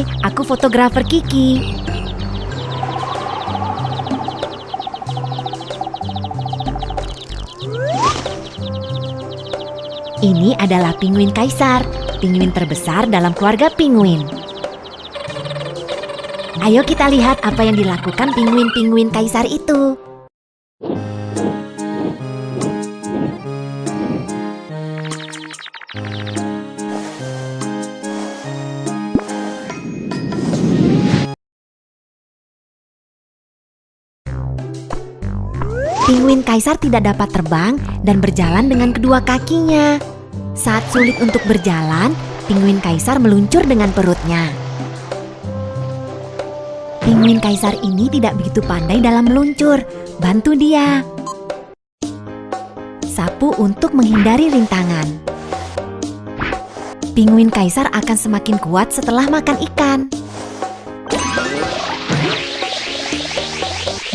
Hai, aku fotografer Kiki. Ini adalah penguin kaisar, penguin terbesar dalam keluarga penguin. Ayo kita lihat apa yang dilakukan penguin-penguin kaisar itu. Penguin kaisar tidak dapat terbang dan berjalan dengan kedua kakinya. Saat sulit untuk berjalan, penguin kaisar meluncur dengan perutnya. Penguin kaisar ini tidak begitu pandai dalam meluncur. Bantu dia. Sapu untuk menghindari rintangan. Penguin kaisar akan semakin kuat setelah makan ikan.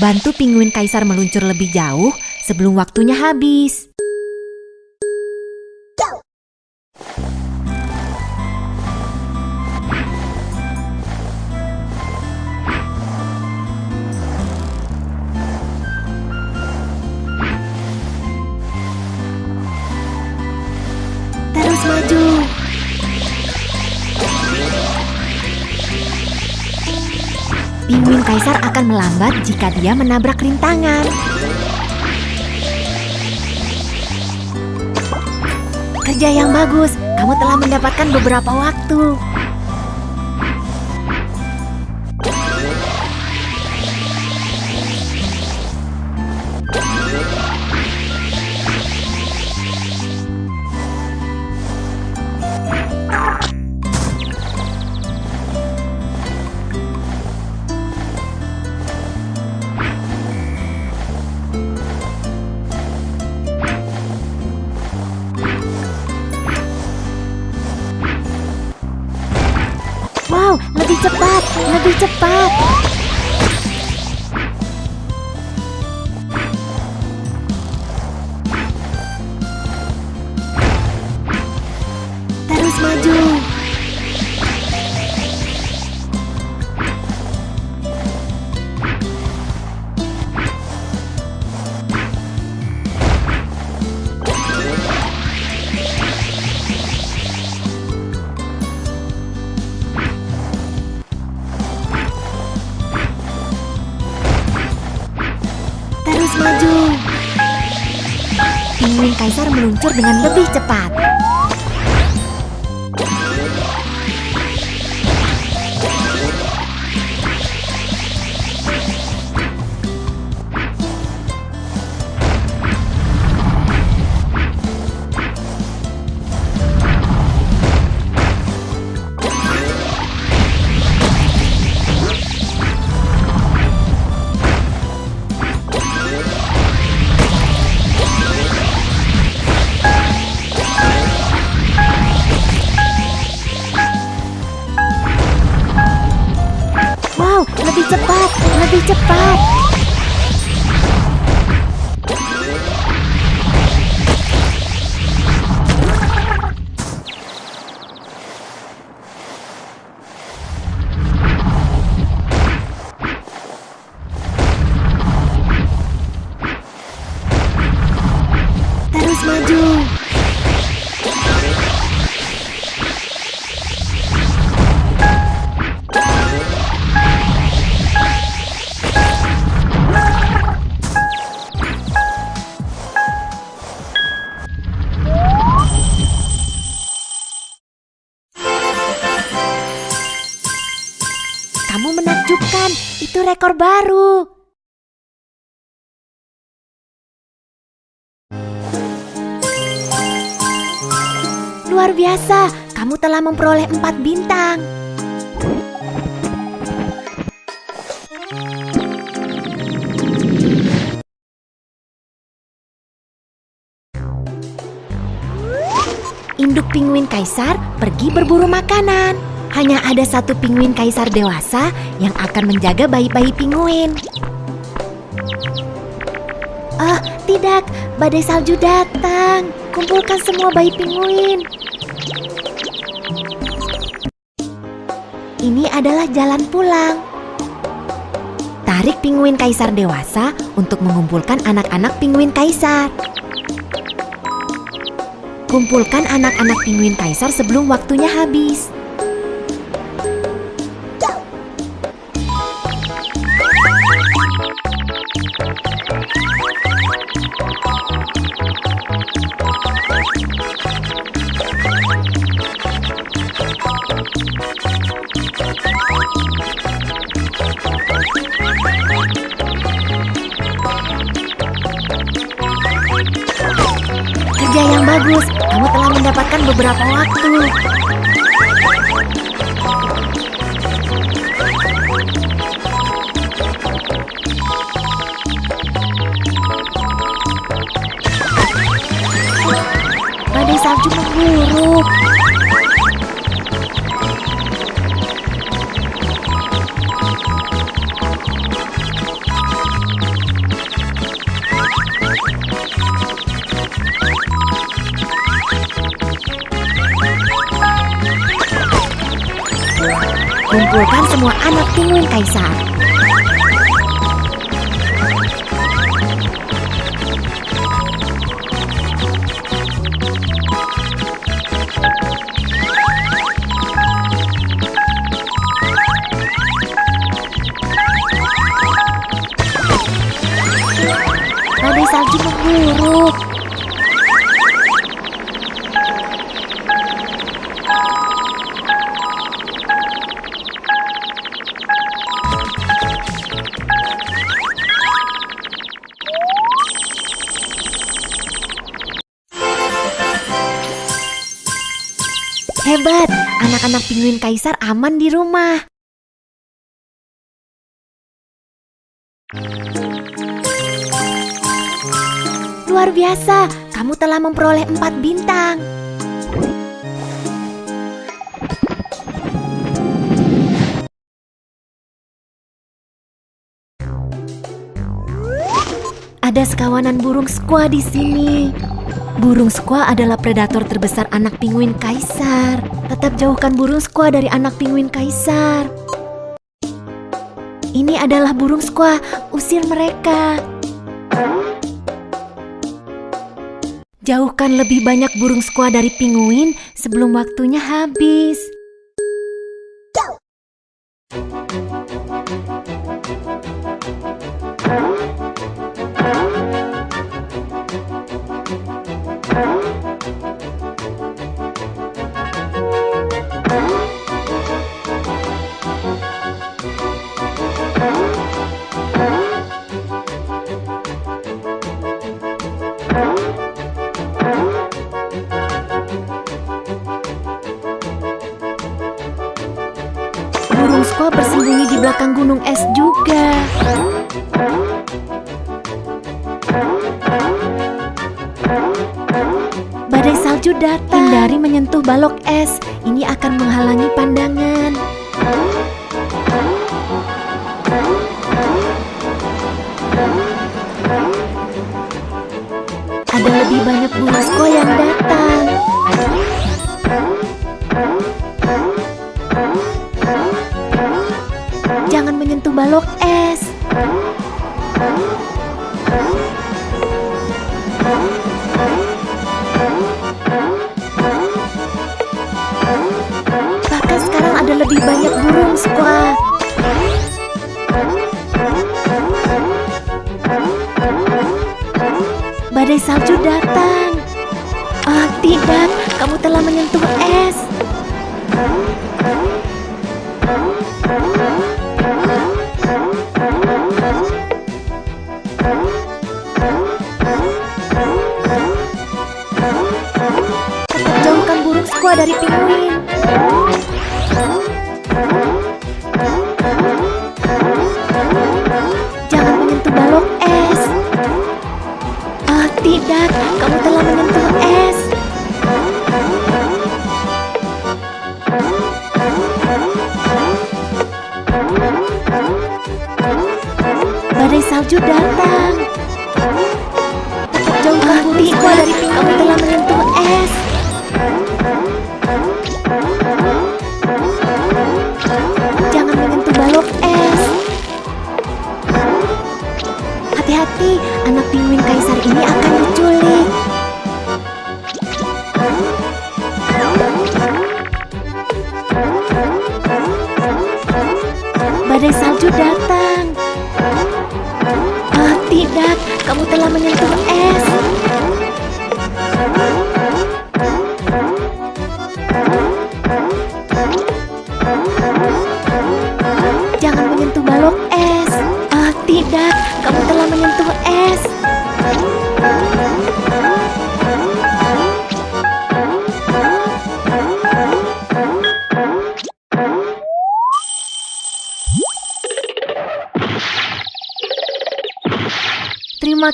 Bantu penguin kaisar meluncur lebih jauh sebelum waktunya habis. Melambat jika dia menabrak rintangan. Kerja yang bagus, kamu telah mendapatkan beberapa waktu. Cepat, lebih cepat. Terus kaisar meluncur dengan lebih cepat. Rekor baru. Luar biasa, kamu telah memperoleh empat bintang. Induk penguin kaisar pergi berburu makanan. Hanya ada satu penguin kaisar dewasa yang akan menjaga bayi-bayi penguin. Ah, tidak, badai salju datang. Kumpulkan semua bayi penguin. Ini adalah jalan pulang. Tarik pinguin kaisar dewasa untuk mengumpulkan anak-anak pinguin kaisar. Kumpulkan anak-anak pinguin kaisar sebelum waktunya habis. Kerja yang bagus, kamu telah mendapatkan beberapa waktu. Badai salju memburuk. Kumpulkan semua anak pinguin kaisar. Badai salju memburuk. Anak-anak pinguin kaisar aman di rumah. Luar biasa, kamu telah memperoleh empat bintang. Ada sekawanan burung squaw di sini. Burung squaw adalah predator terbesar anak pinguin kaisar. Tetap jauhkan burung squaw dari anak pinguin kaisar. Ini adalah burung squaw, usir mereka. Jauhkan lebih banyak burung squaw dari pinguin sebelum waktunya habis. Badai salju datang. Hindari menyentuh balok es. Ini akan menghalangi pandangan. Ada lebih banyak squaw yang datang.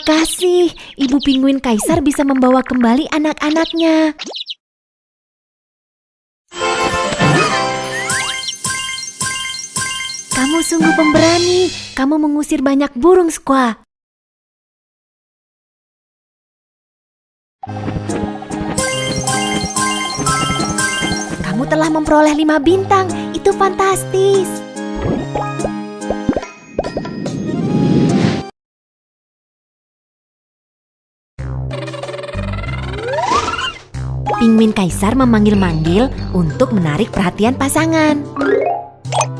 Kasih, Ibu Pinguin Kaisar bisa membawa kembali anak-anaknya. Kamu sungguh pemberani. Kamu mengusir banyak burung squaw. Kamu telah memperoleh lima bintang. Itu fantastis. Pinguin Kaisar memanggil-manggil untuk menarik perhatian pasangan.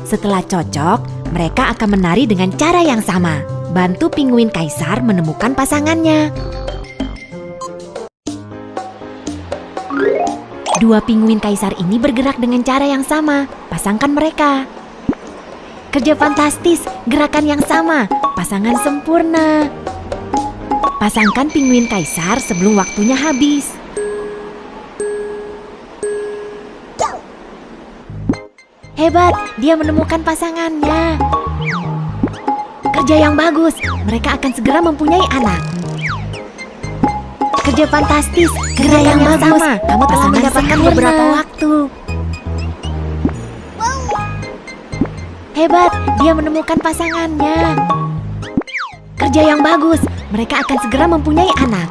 Setelah cocok, mereka akan menari dengan cara yang sama. Bantu Pinguin Kaisar menemukan pasangannya. Dua pinguin kaisar ini bergerak dengan cara yang sama. Pasangkan mereka. Kerja fantastis, gerakan yang sama, pasangan sempurna. Pasangkan pinguin kaisar sebelum waktunya habis. Hebat, dia menemukan pasangannya. Kerja yang bagus, mereka akan segera mempunyai anak. Kerja fantastis, kerja yang, yang bagus. Sama. Kamu telah mendapatkan beberapa waktu. Hebat, dia menemukan pasangannya. Kerja yang bagus, mereka akan segera mempunyai anak.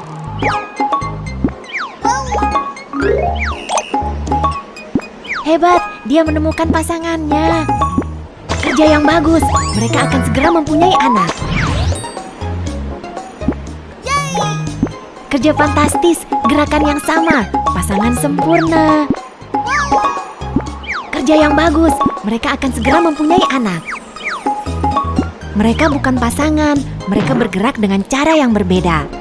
Hebat, dia menemukan pasangannya. Kerja yang bagus, mereka akan segera mempunyai anak. Kerja fantastis, gerakan yang sama, pasangan sempurna. Kerja yang bagus, mereka akan segera mempunyai anak. Mereka bukan pasangan, mereka bergerak dengan cara yang berbeda.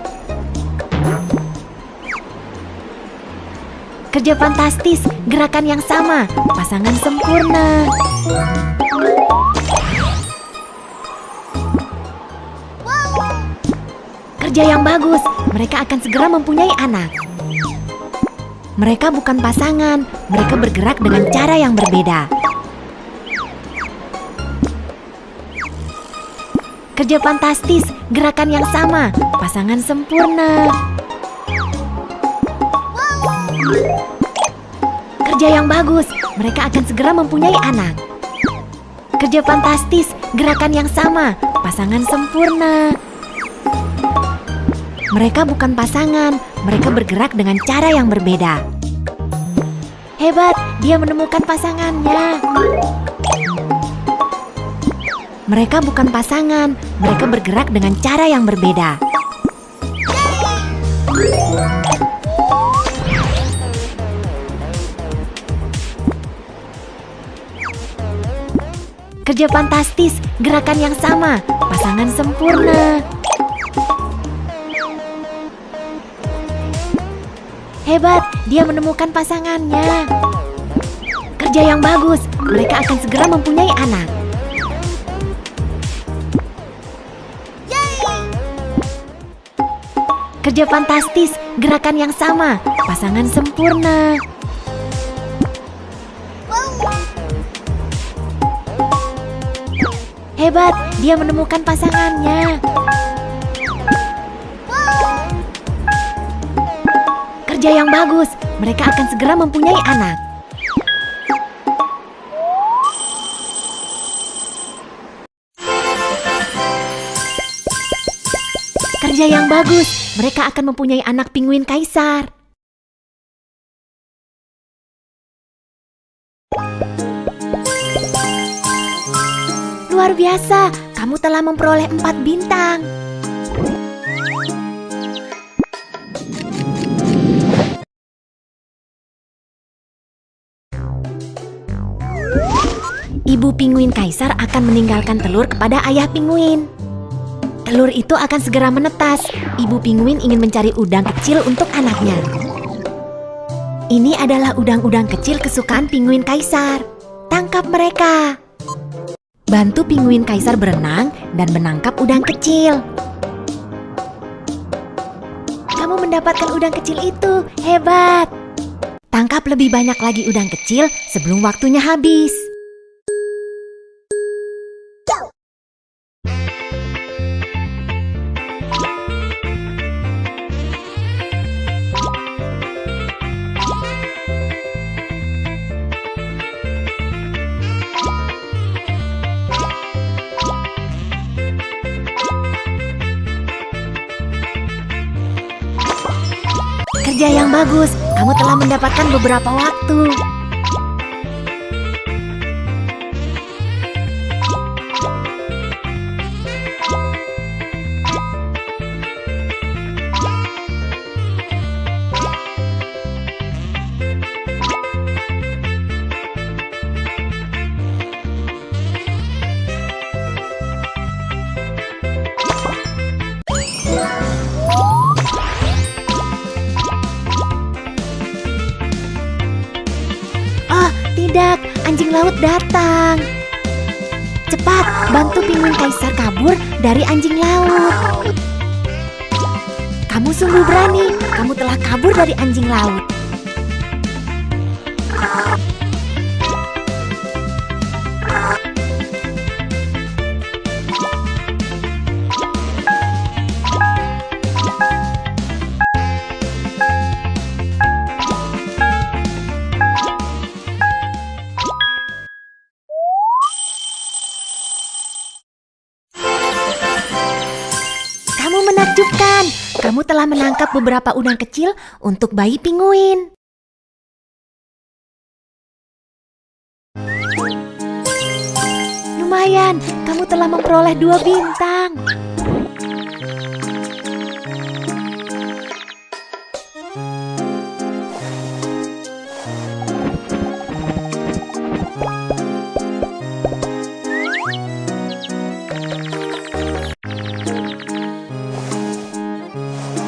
Kerja fantastis, gerakan yang sama, pasangan sempurna. Kerja yang bagus, mereka akan segera mempunyai anak. Mereka bukan pasangan, mereka bergerak dengan cara yang berbeda. Kerja fantastis, gerakan yang sama, pasangan sempurna. Kerja yang bagus, mereka akan segera mempunyai anak. Kerja fantastis, gerakan yang sama, pasangan sempurna. Mereka bukan pasangan, mereka bergerak dengan cara yang berbeda. Hebat, dia menemukan pasangannya. Mereka bukan pasangan, mereka bergerak dengan cara yang berbeda. Kerja fantastis, gerakan yang sama, pasangan sempurna. Hebat, dia menemukan pasangannya. Kerja yang bagus, mereka akan segera mempunyai anak. Kerja fantastis, gerakan yang sama, pasangan sempurna. Hebat, dia menemukan pasangannya. Kerja yang bagus, mereka akan segera mempunyai anak. Kerja yang bagus, mereka akan mempunyai anak pinguin kaisar. Luar biasa, kamu telah memperoleh empat bintang. Ibu pinguin kaisar akan meninggalkan telur kepada ayah pinguin. Telur itu akan segera menetas. Ibu pinguin ingin mencari udang kecil untuk anaknya. Ini adalah udang-udang kecil kesukaan pinguin kaisar. Tangkap mereka! Bantu pinguin kaisar berenang dan menangkap udang kecil. Kamu mendapatkan udang kecil itu, hebat! Tangkap lebih banyak lagi udang kecil sebelum waktunya habis. Mendapatkan beberapa waktu. Cepat, bantu pinguin kaisar kabur dari anjing laut. Kamu sungguh berani, kamu telah kabur dari anjing laut. Menakjubkan. Kamu telah menangkap beberapa udang kecil untuk bayi pinguin. Lumayan, kamu telah memperoleh dua bintang.